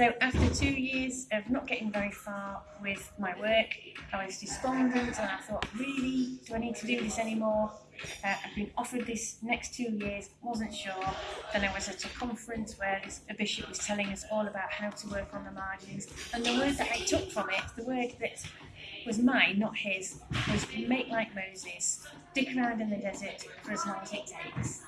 So after two years of not getting very far with my work, I was despondent and I thought, really, do I need to do this anymore? Uh, I've been offered this next two years, wasn't sure. Then I was at a conference where this, a bishop was telling us all about how to work on the margins. And the word that I took from it, the word that was mine, not his, was make like Moses, stick around in the desert for as long as it takes.